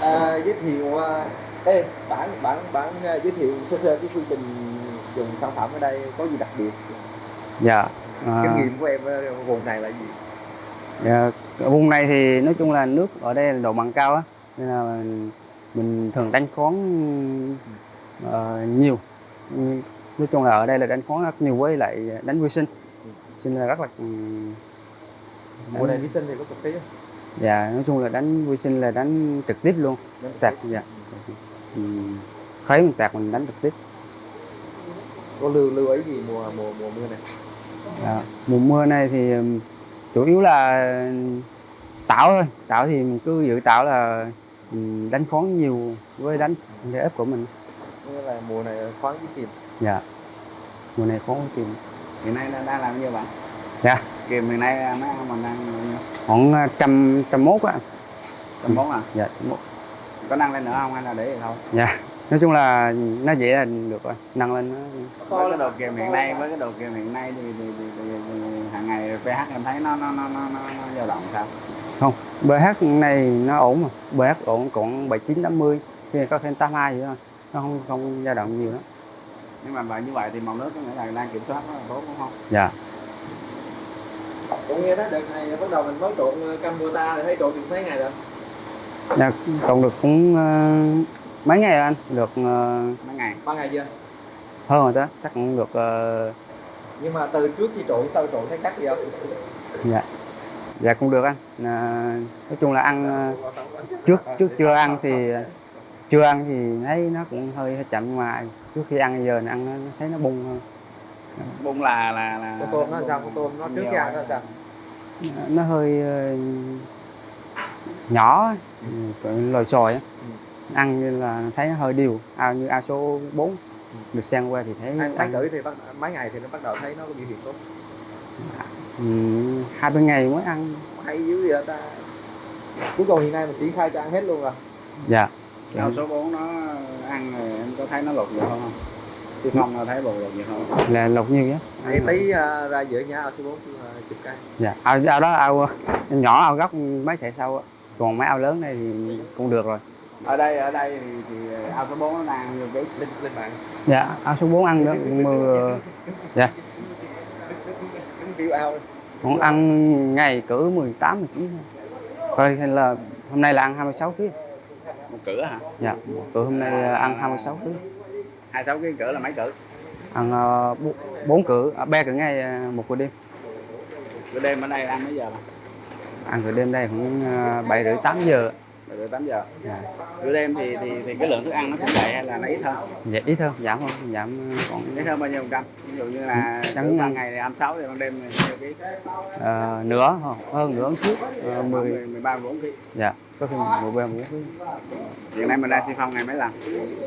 à, giới thiệu à, ê, bản bản bản à, giới thiệu sơ sơ cái quy trình dùng sản phẩm ở đây có gì đặc biệt? Dạ à, kinh nghiệm của em ở vùng này là gì? Dạ, ở vùng này thì nói chung là nước ở đây là độ mặn cao á nên là mình, thường đánh khoáng ờ, nhiều. Ừ, nói chung là ở đây là đánh khoáng rất nhiều với lại đánh vi sinh. Sinh là rất là ừ, mùa này vi sinh thì có sụp tí không dạ nói chung là đánh vi sinh là đánh trực tiếp luôn Đánh tạc dạ ừ, khấy mình tạc mình đánh trực tiếp có lưu lưu ý gì mùa mùa mùa mưa này Dạ. Mùa mưa này thì chủ yếu là tảo thôi. Tảo thì mình cứ giữ tảo là đánh khoáng nhiều với đánh để ép của mình. nghĩa là mùa này khoáng với kìm Dạ. Mùa này khoáng với kìm. hiện nay đang đang làm bao nhiêu bạn Dạ. kìm hiện nay mấy mình đang? Khoảng à, trăm trăm mốt á. trăm bốn à Dạ. trăm mốt. có nâng lên nữa không hay là để vậy thôi Dạ. Nói chung là nó dễ là được rồi. Nâng lên nó. với cái đồ kìm hiện nay với cái đồ kìm hiện nay thì, thì, thì, thì, thì hàng ngày pH em thấy nó nó nó nó nó, dao động sao Không. BH này nó ổn mà. BH ổn còn 79 80 khi có thêm 82 vậy thôi. Nó không không dao động nhiều đó. nhưng mà như vậy thì màu nước có nghĩa là đang kiểm soát rất là tốt đúng không Dạ. Cũng nghe nói đợt này bắt đầu mình mới trộn ờ, cam ta thì thấy trộn được mấy ngày rồi? Dạ, trồng được cũng ờ, mấy ngày rồi anh, được ờ, mấy ngày? Ba ngày chưa? Hơn rồi đó, chắc cũng được ờ, nhưng mà từ trước khi trộn sau trộn thấy khác gì không? Dạ. Dạ cũng được anh. À, nói chung là ăn trước trước chưa ăn thì chưa ăn thì thấy nó cũng hơi, hơi chậm nhưng mà trước khi ăn giờ này ăn nó thấy nó bung hơn. Bung là là là con tôm nó sao? Con tôm nó trước khi ăn nó sao nó hơi ờ, nhỏ ừ, lòi xòi á. ăn như là thấy nó hơi đều ao như ao số 4 được sang qua thì thấy ăn mấy thì bắt mấy ngày thì nó bắt đầu thấy nó có biểu hiện tốt. Ừ, hai ba ngày mới ăn. Hay dữ vậy ta. Cuối cùng hiện nay mình triển khai cho ăn hết luôn rồi. Dạ. Ao số 4 nó ăn rồi em có thấy nó lột hơn không? Chứ không thấy bột lột nhiều hơn. là lột nhiều nhé Đây tí à, ra giữa nhà ao số 4 uh, chụp cái. Dạ ao, ao đó ao nhỏ ao góc mấy thẻ sau á. còn mấy ao lớn này thì cũng được rồi. Ở đây ở đây thì, thì ao số 4 nó đang nhiều cái lên lên mạng dạ ao số 4 ăn đó mưa. Dạ. Đúng kiểu ao. Còn ăn ngày cỡ 18 19 rồi hay là hôm nay là ăn 26 kg một cửa hả? dạ cỡ hôm nay ăn 26 kg 26 cái cửa là mấy cửa? ăn uh, bốn cỡ à, ba cỡ ngày ờ, một cỡ đêm Cửa đêm ở đây ăn mấy giờ mà? ăn cỡ đêm đây khoảng uh, bảy rưỡi tám giờ Từ 8 giờ. dạ. Cửa đêm thì thì thì cái lượng thức ăn nó cũng vậy hay là nó ít hơn? dạ ít hơn giảm hơn giảm còn Ít hơn bao nhiêu phần trăm? Ví dụ như là Chẳng- ban ngày thì 26 thì ban đêm thì bao nhiêu ký? ờ, nữa hơn hơn nữa trước uh, 10 10 13 14 ký. dạ có khi một bên một Hiện nay mình đang xi phong ngày mấy lần?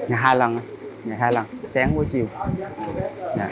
ngày hai lần ngày hai lần sáng với chiều yeah.